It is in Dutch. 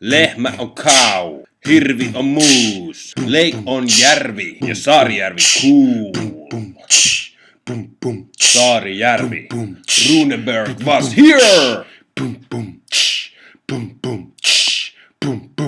Lehmä on kau. Hirvi on muus. Leik on järvi ja Saarijärvi kuu. Saarijärvi. Runeberg was here! Boom, boom, boom, boom, boom, boom.